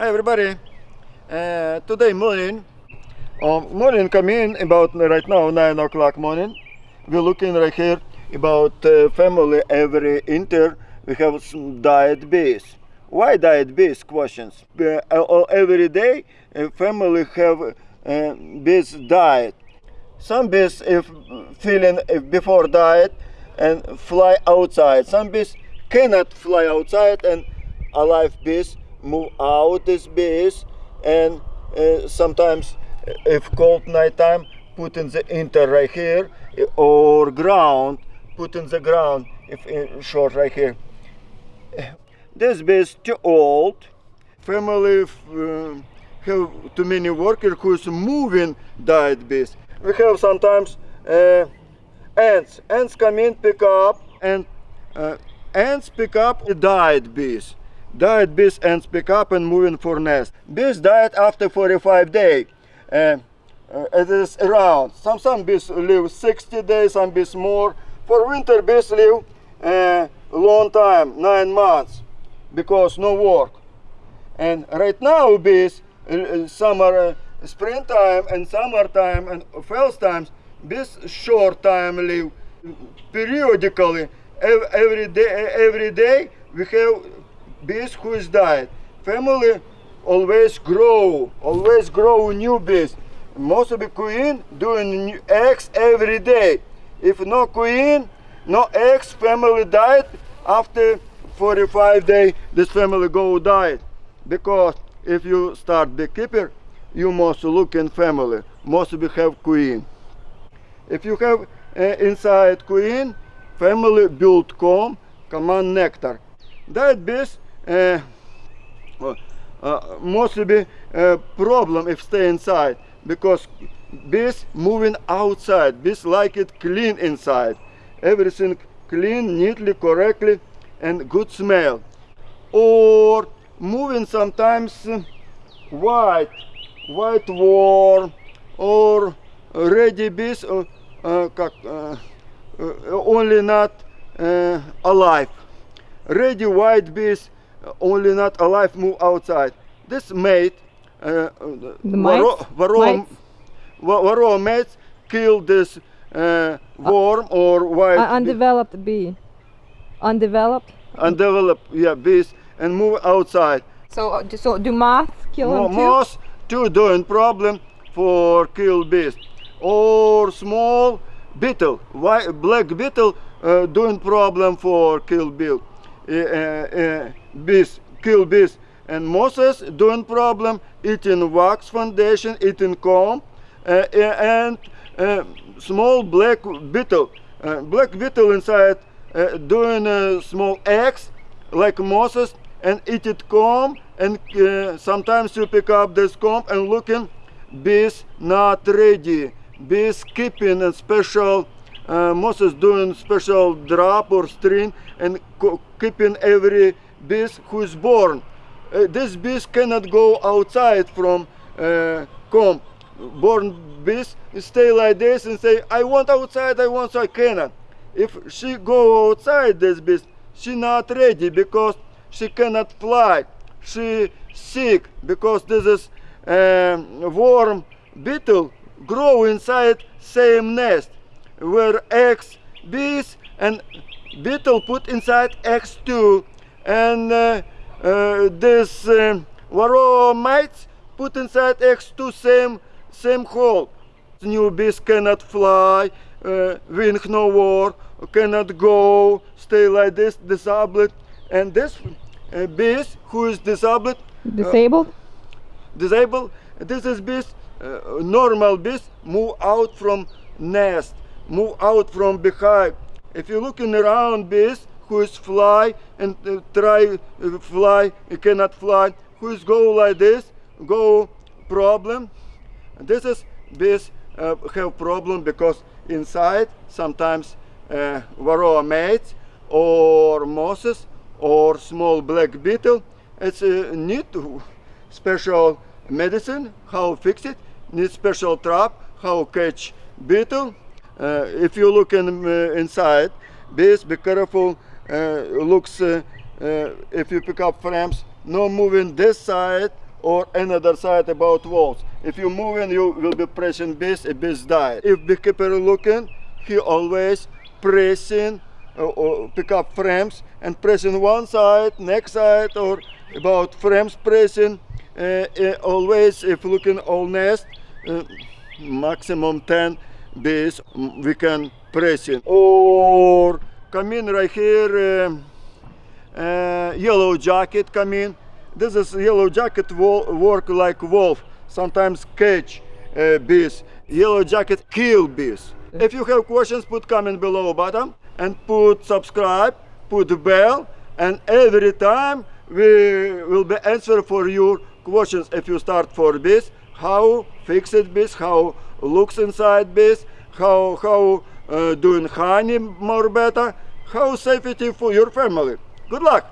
Hi everybody. Uh, today morning, um, morning come in about right now nine o'clock morning. We're looking right here about uh, family every inter. We have some diet base. Why diet base questions? Uh, uh, every day uh, family have uh, base diet. Some bees if feeling if before diet and fly outside. Some bees cannot fly outside and alive bees move out this base and uh, sometimes if cold night time put in the inter right here or ground put in the ground if in short right here. This base too old. Family uh, have too many worker who's moving diet base. We have sometimes uh, ants. Ants come in pick up and uh, ants pick up diet bees diet bees and pick up and moving for nest. Bees diet after 45 days. Uh, uh, it is around. Some some bees live 60 days, some bees more. For winter bees live a uh, long time, nine months, because no work. And right now bees, uh, uh, summer, uh, springtime and summertime and fall times, bees short time live periodically. Every day, every day we have bees who is died. Family always grow, always grow new bees. Most of the queen doing eggs every day. If no queen, no eggs, family died. After 45 days, this family go died. Because if you start beekeeper, you must look in family. Must be have queen. If you have uh, inside queen, family build comb, command nectar. That bees mostly be a problem if stay inside because bees moving outside bees like it clean inside. Everything clean neatly correctly and good smell. Or moving sometimes white white warm or ready bees uh, uh, only not uh, alive. Ready white bees only not alive move outside. This mate, uh, the Varroa, Varroa mites kill this uh, worm uh, or white uh, undeveloped bee. Undeveloped. Undeveloped, yeah, bees and move outside. So, uh, so do moths kill them too? Moths too doing problem for kill bees or small beetle, white black beetle uh, doing problem for kill bees. Eh, eh, eh, uh, uh, bees, kill bees. And mosses doing problem, eating wax foundation, eating comb, and small black beetle. Black beetle inside doing small eggs like mosses and eat it comb and uh, sometimes you pick up this comb and looking bees not ready bees keeping a special uh, mosses doing special drop or string and keeping every bees who is born. Uh, this bees cannot go outside from uh, comb. Born bees stay like this and say, I want outside, I want, so I cannot. If she go outside this bees, she not ready because she cannot fly. She sick because this is um, worm beetle grow inside same nest where eggs bees and beetle put inside eggs too and uh, uh, this um, varroa mites put inside eggs to same same hole. New bees cannot fly, uh, wing no war, cannot go, stay like this, disabled, and this uh, bees who is disabled, disabled, uh, disabled. This is bees, uh, normal bees move out from nest, move out from behind. If you're looking around bees, who is fly and uh, try uh, fly, cannot fly, who is go like this, go problem. This is bees uh, have problem because inside sometimes uh, varroa mites or mosses or small black beetle. It's uh, need special medicine, how fix it, need special trap, how catch beetle. Uh, if you look in, uh, inside, bees, be careful uh, looks if you pick up frames no moving this side or another side about walls. If you moving, you will be pressing bees, a bees die. If beekeeper looking, he always pressing uh, or pick up frames and pressing one side, next side, or about frames pressing. Uh, uh, always, if looking all nest, maximum 10 mm, we can press it Or come in right here, um, uh, yellow jacket come in. This is yellow jacket work like wolf, sometimes catch uh, bees. Yellow jacket kill bees. If you have questions, put comment below bottom and put subscribe, put bell, and every time we will be answer for your questions. If you start for bees, how fix it bees, how looks inside bees, how how uh, doing honey more better, how safety for your family. Good luck.